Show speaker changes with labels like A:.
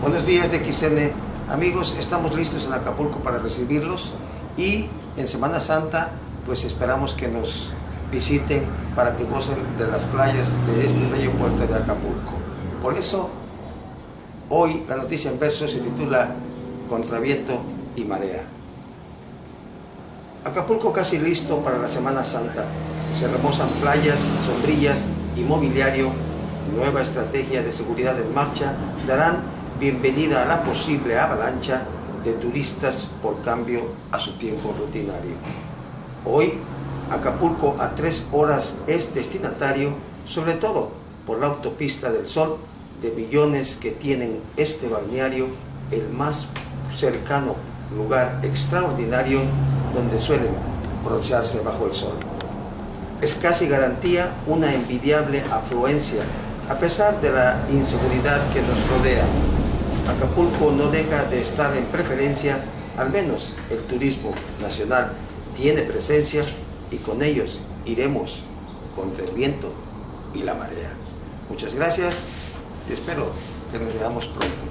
A: Buenos días de XN. Amigos, estamos listos en Acapulco para recibirlos y en Semana Santa pues esperamos que nos visiten para que gocen de las playas de este bello puerto de Acapulco. Por eso, hoy la noticia en verso se titula Contraviento y Marea. Acapulco casi listo para la Semana Santa. Se remozan playas, sombrillas y mobiliario. Nueva estrategia de seguridad en marcha darán bienvenida a la posible avalancha de turistas por cambio a su tiempo rutinario. Hoy, Acapulco a tres horas es destinatario, sobre todo por la autopista del Sol, de millones que tienen este balneario, el más cercano lugar extraordinario donde suelen broncearse bajo el sol. Es casi garantía una envidiable afluencia, a pesar de la inseguridad que nos rodea, Acapulco no deja de estar en preferencia, al menos el turismo nacional tiene presencia y con ellos iremos contra el viento y la marea. Muchas gracias y espero que nos veamos pronto.